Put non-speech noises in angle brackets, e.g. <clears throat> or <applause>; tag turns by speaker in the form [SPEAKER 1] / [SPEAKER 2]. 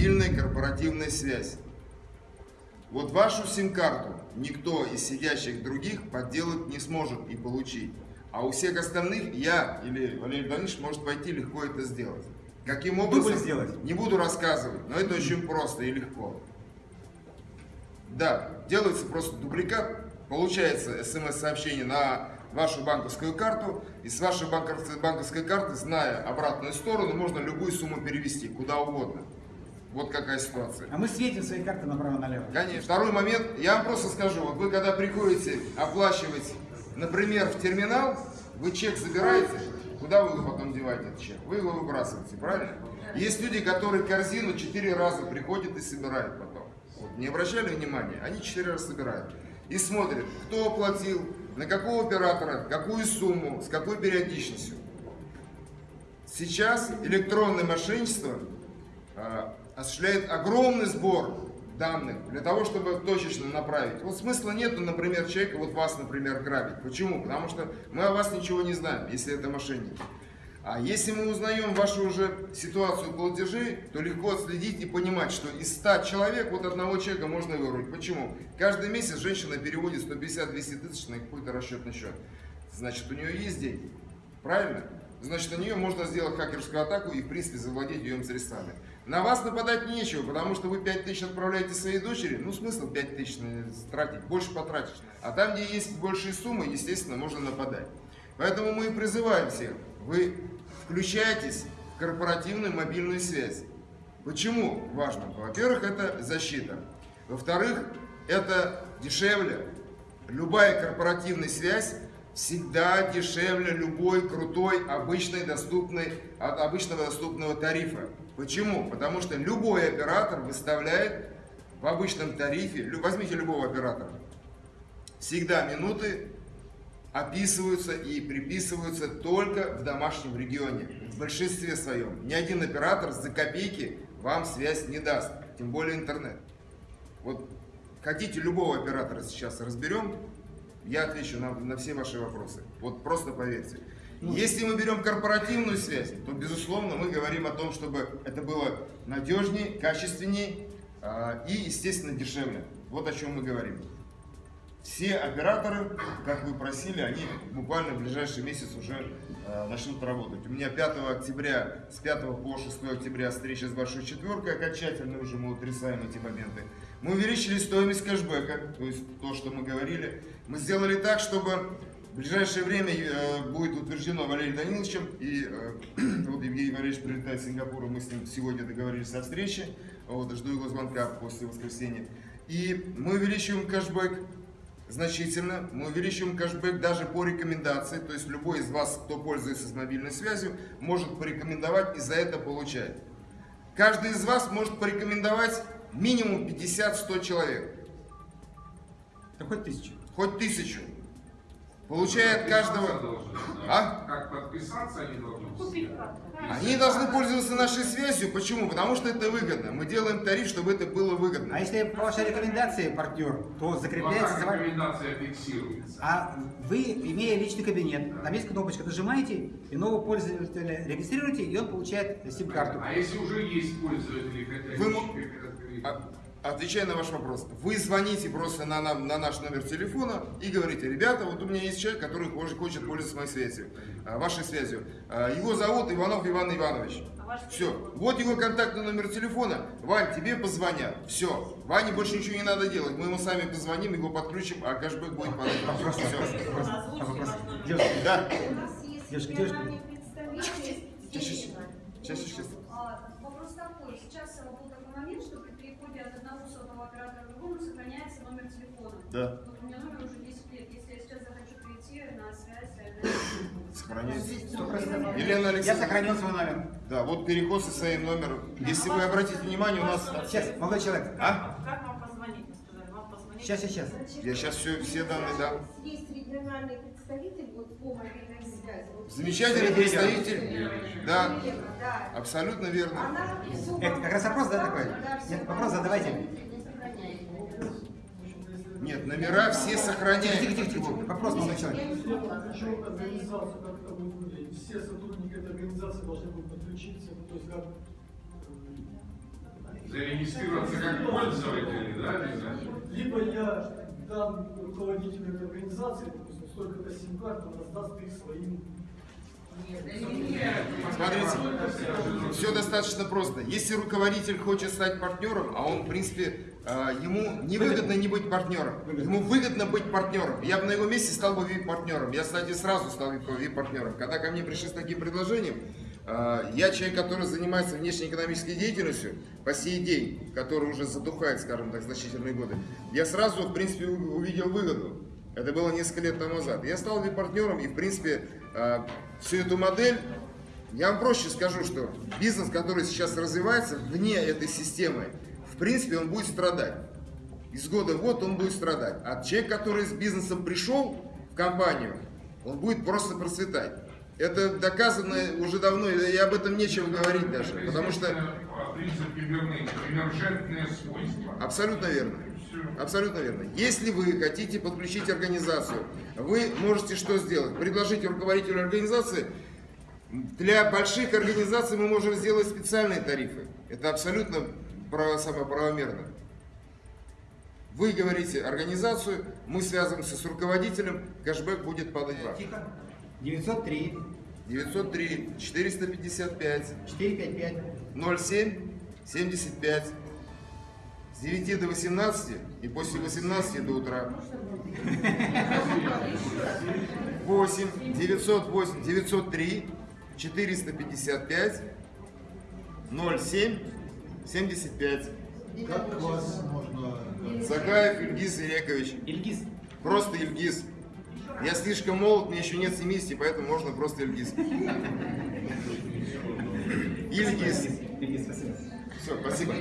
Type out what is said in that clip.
[SPEAKER 1] мобильная корпоративная связь. Вот вашу сим-карту никто из сидящих других подделать не сможет и получить. А у всех остальных я или Валерий Данилович может пойти легко это сделать. Каким образом?
[SPEAKER 2] сделать?
[SPEAKER 1] Не буду рассказывать, но это очень просто и легко. Да, делается просто дубликат, получается смс-сообщение на вашу банковскую карту, и с вашей банковской карты, зная обратную сторону, можно любую сумму перевести, куда угодно. Вот какая ситуация.
[SPEAKER 2] А мы светим свои карты направо-налево.
[SPEAKER 1] Конечно. Второй момент, я вам просто скажу, вот вы когда приходите оплачивать, например, в терминал, вы чек забираете, куда вы его потом деваете, этот чек? Вы его выбрасываете, правильно? Есть люди, которые корзину четыре раза приходят и собирают потом. Вот, не обращали внимания? Они четыре раза собирают. И смотрят, кто оплатил, на какого оператора, какую сумму, с какой периодичностью. Сейчас электронное мошенничество а, осуществляет огромный сбор данных для того, чтобы точечно направить. Вот смысла нету, например, человека, вот вас, например, грабить. Почему? Потому что мы о вас ничего не знаем, если это мошенники. А если мы узнаем вашу уже ситуацию платежей, то легко отследить и понимать, что из 100 человек вот одного человека можно вырвать. Почему? Каждый месяц женщина переводит 150-200 тысяч на какой-то расчетный счет. Значит, у нее есть деньги. Правильно? Значит, на нее можно сделать хакерскую атаку и, в принципе, завладеть ее средствами. На вас нападать нечего, потому что вы 5 тысяч отправляете своей дочери, ну смысл 5 тысяч тратить, больше потратишь. А там, где есть большие суммы, естественно, можно нападать. Поэтому мы и призываем всех, вы включайтесь в корпоративную мобильную связь. Почему важно? Во-первых, это защита. Во-вторых, это дешевле. Любая корпоративная связь всегда дешевле любой крутой обычной доступной, от обычного доступного тарифа. Почему? Потому что любой оператор выставляет в обычном тарифе, возьмите любого оператора, всегда минуты описываются и приписываются только в домашнем регионе, в большинстве своем. Ни один оператор за копейки вам связь не даст, тем более интернет. Вот хотите любого оператора сейчас разберем, я отвечу на, на все ваши вопросы. Вот просто поверьте. Ну, Если мы берем корпоративную связь, то, безусловно, мы говорим о том, чтобы это было надежнее, качественнее э, и, естественно, дешевле. Вот о чем мы говорим. Все операторы, как вы просили, они буквально в ближайший месяц уже э, начнут работать. У меня 5 октября, с 5 по 6 октября встреча с Большой Четверкой, окончательно уже мы утрясаем эти моменты. Мы увеличили стоимость кэшбэка, то есть то, что мы говорили. Мы сделали так, чтобы в ближайшее время э, будет утверждено Валерием Даниловичем, и э, <clears throat> вот Евгений Валерьевич прилетает в Сингапур, мы с ним сегодня договорились о встрече, вот, жду его звонка после воскресенья. И мы увеличиваем кэшбэк значительно, мы увеличиваем кэшбэк даже по рекомендации, то есть любой из вас, кто пользуется мобильной связью, может порекомендовать и за это получает. Каждый из вас может порекомендовать минимум 50-100 человек.
[SPEAKER 2] Да хоть тысячу.
[SPEAKER 1] Хоть тысячу. Получает каждого...
[SPEAKER 3] А? Как подписаться они должны?
[SPEAKER 1] Они должны пользоваться нашей связью. Почему? Потому что это выгодно. Мы делаем тариф, чтобы это было выгодно.
[SPEAKER 2] А если по вашей рекомендации партнер, то закрепляется...
[SPEAKER 3] Ну, а рекомендация фиксируется?
[SPEAKER 2] А вы, имея личный кабинет, там есть кнопочка, нажимаете, и нового пользователя регистрируете, и он получает сим-карту.
[SPEAKER 3] А если уже есть пользователи,
[SPEAKER 1] вы, Отвечая на ваш вопрос, вы звоните просто на, на, на наш номер телефона и говорите, ребята, вот у меня есть человек, который хочет пользоваться моей связью, а, вашей связью. А, его зовут Иванов Иван Иванович. А Все. Вот его контактный номер телефона. Вань, тебе позвонят. Все. Ване больше ничего не надо делать. Мы ему сами позвоним, его подключим, а кэшбэк будет по
[SPEAKER 2] Девушка, да. Девушка, девушка.
[SPEAKER 1] Сейчас, сейчас, сейчас. сейчас.
[SPEAKER 4] Вопрос такой. Сейчас был такой момент, что переходе от одного сотового оператора к другому сохраняется номер телефона.
[SPEAKER 1] Да.
[SPEAKER 4] Вот у меня номер уже 10 лет. Если я сейчас захочу прийти на связь, <coughs>
[SPEAKER 1] Сохраняется.
[SPEAKER 2] Елена Александровна. Я сохранил свой номер.
[SPEAKER 1] Да, вот переход со своим номером. Если вы обратите внимание, у нас...
[SPEAKER 2] Сейчас, молодой человек.
[SPEAKER 1] А?
[SPEAKER 5] Как вам позвонить? Вам позвонить?
[SPEAKER 2] Сейчас, сейчас.
[SPEAKER 1] Я сейчас все, все данные дам.
[SPEAKER 4] Есть региональный представитель вот, по мобильной связи.
[SPEAKER 1] Замечательный представитель. Да, абсолютно верно.
[SPEAKER 2] Это как раз вопрос, да, такой? Нет, вопрос задавайте.
[SPEAKER 1] Нет, номера все сохраняют.
[SPEAKER 2] Тихо, тихо, тихо. Вопрос.
[SPEAKER 6] Хочу организацию как-то выглядит. Все сотрудники этой организации должны будут подключиться. То есть как
[SPEAKER 3] Зарегистрироваться как пользователи, да?
[SPEAKER 6] Либо я дам руководителю этой организации, допустим, столько-то сим-карт, он раздаст их своим.
[SPEAKER 1] Смотрите, все достаточно просто. Если руководитель хочет стать партнером, а он, в принципе, э, ему невыгодно не быть партнером, ему выгодно быть партнером. Я бы на его месте стал бы VIP-партнером. Я, кстати, сразу стал VIP-партнером. Когда ко мне пришли с таким предложением, я человек, который занимается внешнеэкономической деятельностью по сей день, который уже задухает, скажем так, значительные годы, я сразу, в принципе, увидел выгоду. Это было несколько лет тому назад. Я стал партнером и, в принципе, э, всю эту модель, я вам проще скажу, что бизнес, который сейчас развивается вне этой системы, в принципе, он будет страдать. Из года в год он будет страдать. А человек, который с бизнесом пришел в компанию, он будет просто процветать. Это доказано уже давно, и об этом нечего говорить даже. Потому что. Абсолютно верно. Абсолютно верно. Если вы хотите подключить организацию, вы можете что сделать? Предложить руководителю организации. Для больших организаций мы можем сделать специальные тарифы. Это абсолютно право, самоправомерно. Вы говорите организацию, мы связываемся с руководителем, кэшбэк будет падать.
[SPEAKER 2] Тихо. 903
[SPEAKER 1] 903 455
[SPEAKER 2] 455
[SPEAKER 1] 07 75 с 9 до 18 и после 18 до утра. 8 908 903 455 07 75.
[SPEAKER 7] Как вас можно...
[SPEAKER 1] Закаев Ильгиз Ирекович.
[SPEAKER 2] Ильгиз.
[SPEAKER 1] Просто Ильгиз. Я слишком молод, мне еще нет 70, поэтому можно просто Ильгиз. Ильгиз.
[SPEAKER 2] Ильгиз, спасибо.
[SPEAKER 1] Все,
[SPEAKER 8] спасибо.